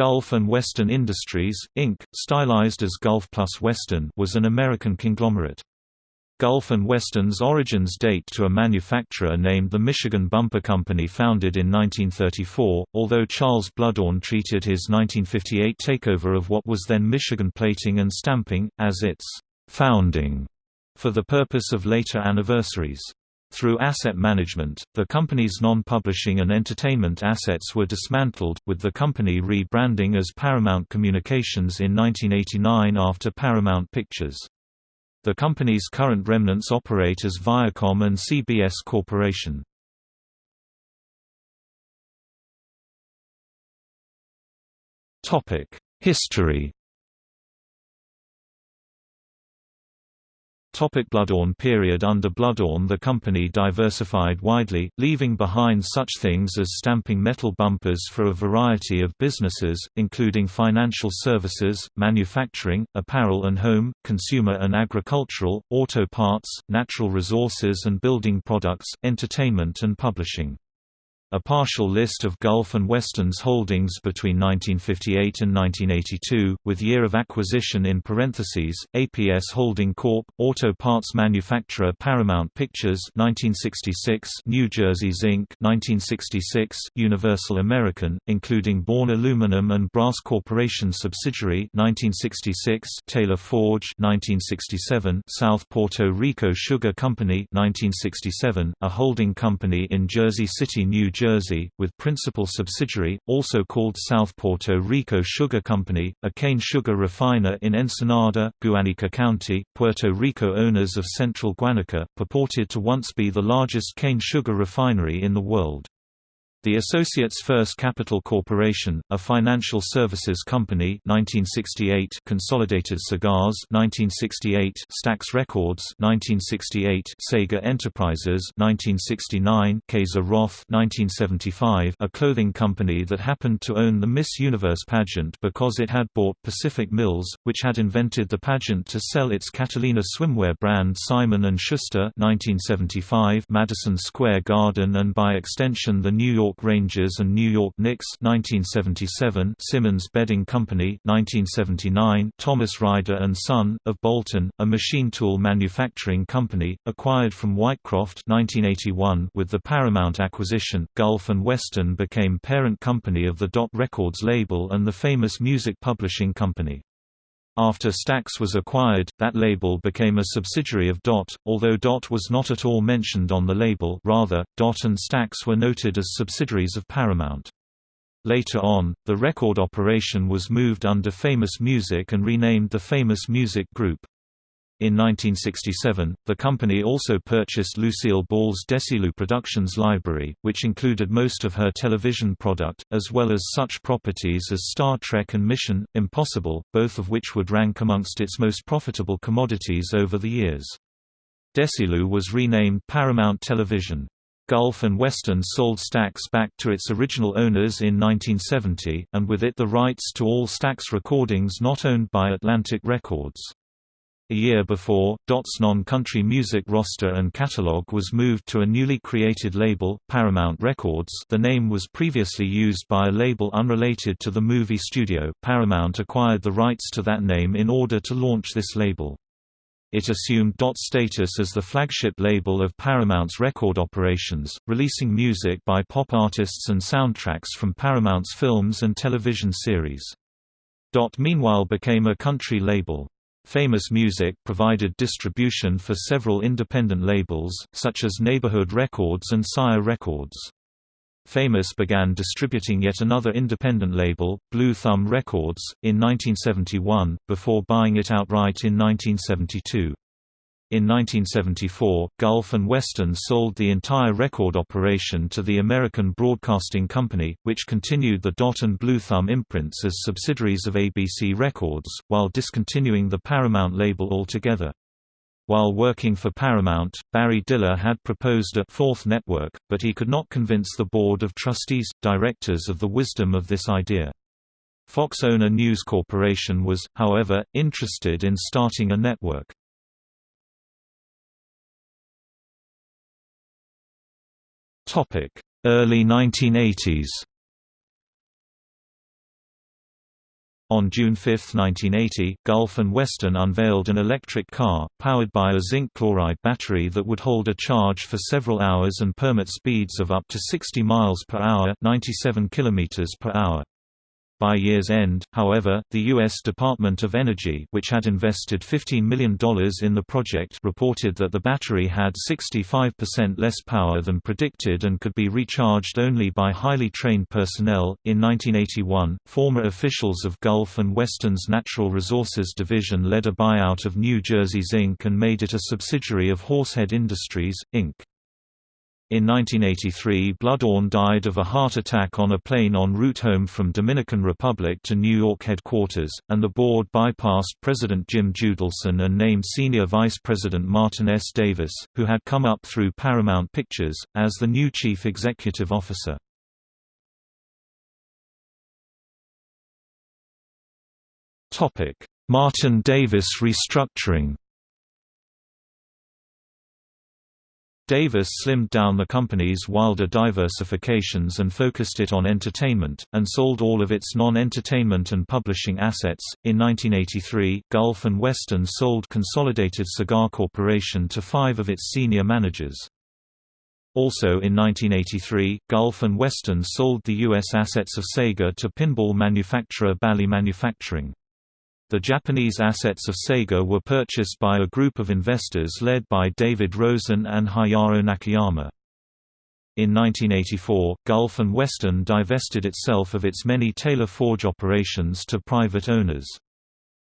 Gulf and Western Industries, Inc., stylized as Gulf Plus Western was an American conglomerate. Gulf and Western's origins date to a manufacturer named the Michigan Bumper Company founded in 1934, although Charles Bluhdorn treated his 1958 takeover of what was then Michigan Plating and Stamping, as its «founding» for the purpose of later anniversaries. Through asset management, the company's non-publishing and entertainment assets were dismantled, with the company rebranding as Paramount Communications in 1989 after Paramount Pictures. The company's current remnants operate as Viacom and CBS Corporation. History Topic Bluhdorn period Under Bluhdorn the company diversified widely, leaving behind such things as stamping metal bumpers for a variety of businesses, including financial services, manufacturing, apparel and home, consumer and agricultural, auto parts, natural resources and building products, entertainment and publishing. A partial list of Gulf and Western's holdings between 1958 and 1982, with year of acquisition in parentheses, APS Holding Corp., auto parts manufacturer Paramount Pictures 1966, New Jersey Zinc 1966, Universal American, including Bohn Aluminum and Brass Corporation subsidiary 1966, Taylor Forge 1967, South Puerto Rico Sugar Company 1967, a holding company in Jersey City, New Jersey Jersey, with principal subsidiary, also called South Puerto Rico Sugar Company, a cane sugar refiner in Ensenada, Guanica County, Puerto Rico owners of Central Guanica, purported to once be the largest cane sugar refinery in the world. The Associates First Capital Corporation, a financial services company 1968 Consolidated Cigars 1968 Stax Records 1968 Sega Enterprises 1969 Kayser Roth 1975 a clothing company that happened to own the Miss Universe pageant because it had bought Pacific Mills, which had invented the pageant to sell its Catalina swimwear brand Simon & Schuster 1975 Madison Square Garden and by extension the New York York Rangers and New York Knicks 1977 Simmons Bedding Company 1979 Thomas Ryder and Son of Bolton a machine tool manufacturing company acquired from Whitecroft 1981 with the Paramount acquisition. Gulf and Western became parent company of the Dot Records label and the famous music publishing company after Stax was acquired, that label became a subsidiary of DOT, although DOT was not at all mentioned on the label rather, DOT and Stax were noted as subsidiaries of Paramount. Later on, the record operation was moved under Famous Music and renamed the Famous Music Group. In 1967, the company also purchased Lucille Ball's Desilu Productions library, which included most of her television product, as well as such properties as Star Trek and Mission: Impossible, both of which would rank amongst its most profitable commodities over the years. Desilu was renamed Paramount Television. Gulf and Western sold Stax back to its original owners in 1970, and with it the rights to all Stax recordings not owned by Atlantic Records. A year before, Dot's non-country music roster and catalog was moved to a newly created label, Paramount Records the name was previously used by a label unrelated to the movie studio Paramount acquired the rights to that name in order to launch this label. It assumed Dot's status as the flagship label of Paramount's record operations, releasing music by pop artists and soundtracks from Paramount's films and television series. Dot meanwhile became a country label. Famous Music provided distribution for several independent labels, such as Neighborhood Records and Sire Records. Famous began distributing yet another independent label, Blue Thumb Records, in 1971, before buying it outright in 1972. In 1974, Gulf and Western sold the entire record operation to the American Broadcasting Company, which continued the Dot and Blue Thumb imprints as subsidiaries of ABC Records, while discontinuing the Paramount label altogether. While working for Paramount, Barry Diller had proposed a fourth network, but he could not convince the board of trustees, directors of the wisdom of this idea. Fox owner News Corporation was, however, interested in starting a network. Early 1980s On June 5, 1980, Gulf and Western unveiled an electric car, powered by a zinc chloride battery that would hold a charge for several hours and permit speeds of up to 60 miles per hour 97 kilometers per hour. By year's end, however, the U.S. Department of Energy which had invested $15 million in the project reported that the battery had 65% less power than predicted and could be recharged only by highly trained personnel. In 1981, former officials of Gulf and Western's Natural Resources Division led a buyout of New Jersey Zinc and made it a subsidiary of Horsehead Industries, Inc. In 1983 Bluhdorn died of a heart attack on a plane en route home from Dominican Republic to New York headquarters, and the board bypassed President Jim Judelson and named Senior Vice President Martin S. Davis, who had come up through Paramount Pictures, as the new Chief Executive Officer. Martin Davis restructuring Davis slimmed down the company's wilder diversifications and focused it on entertainment, and sold all of its non-entertainment and publishing assets. In 1983, Gulf and Western sold Consolidated Cigar Corporation to five of its senior managers. Also in 1983, Gulf and Western sold the U.S. assets of Sega to pinball manufacturer Bally Manufacturing. The Japanese assets of Sega were purchased by a group of investors led by David Rosen and Hayao Nakayama. In 1984, Gulf and Western divested itself of its many Taylor Forge operations to private owners.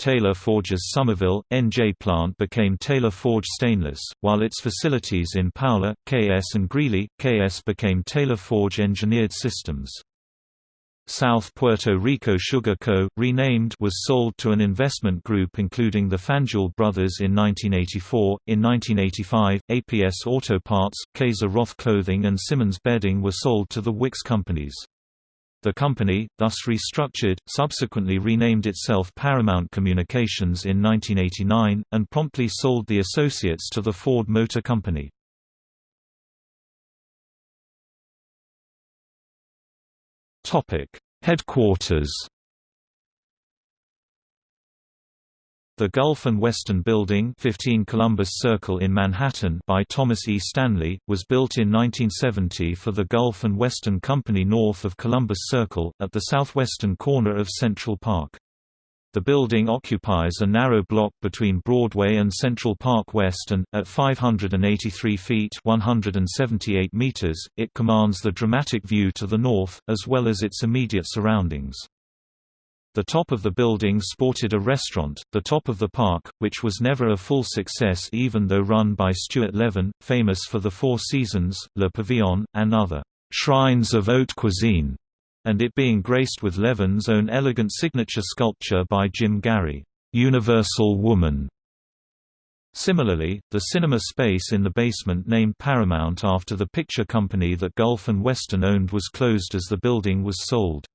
Taylor Forge's Somerville, NJ plant became Taylor Forge Stainless, while its facilities in Paola, KS and Greeley, KS became Taylor Forge Engineered Systems. South Puerto Rico Sugar Co., renamed was sold to an investment group including the Fanjul brothers in 1984. In 1985, APS Auto Parts, Kayser Roth Clothing and Simmons Bedding were sold to the Wickes companies. The company, thus restructured, subsequently renamed itself Paramount Communications in 1989, and promptly sold the associates to the Ford Motor Company. Topic: Headquarters. The Gulf and Western Building 15 Columbus Circle in Manhattan by Thomas E. Stanley, was built in 1970 for the Gulf and Western Company north of Columbus Circle, at the southwestern corner of Central Park. The building occupies a narrow block between Broadway and Central Park West and, at 583 feet 178 meters, it commands the dramatic view to the north, as well as its immediate surroundings. The top of the building sported a restaurant, the top of the park, which was never a full success even though run by Stuart Levin, famous for the Four Seasons, Le Pavillon, and other shrines of haute cuisine and it being graced with Levin's own elegant signature sculpture by Jim Gary, "'Universal Woman". Similarly, the cinema space in the basement named Paramount after the picture company that Gulf and Western owned was closed as the building was sold.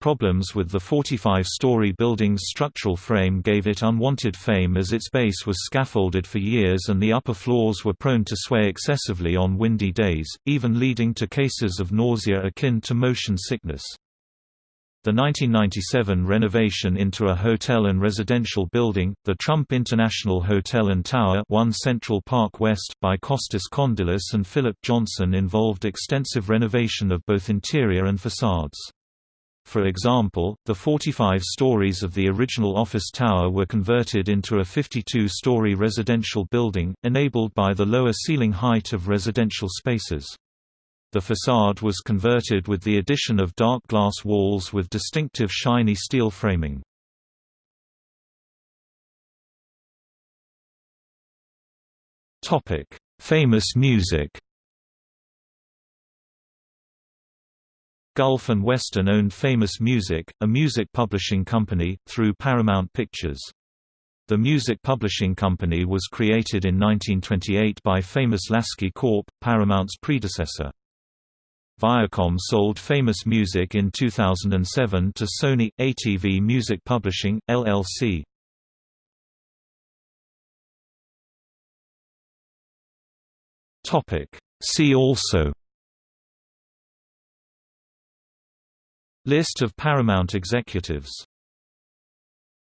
Problems with the 45-story building's structural frame gave it unwanted fame as its base was scaffolded for years and the upper floors were prone to sway excessively on windy days, even leading to cases of nausea akin to motion sickness. The 1997 renovation into a hotel and residential building, the Trump International Hotel and Tower 1 Central Park West, by Costas Kondylis and Philip Johnson involved extensive renovation of both interior and facades. For example, the 45 stories of the original office tower were converted into a 52-story residential building, enabled by the lower ceiling height of residential spaces. The facade was converted with the addition of dark glass walls with distinctive shiny steel framing. Famous music Gulf and Western owned Famous Music, a music publishing company, through Paramount Pictures. The music publishing company was created in 1928 by Famous Lasky Corp., Paramount's predecessor. Viacom sold Famous Music in 2007 to Sony – ATV Music Publishing, LLC. See also List of Paramount executives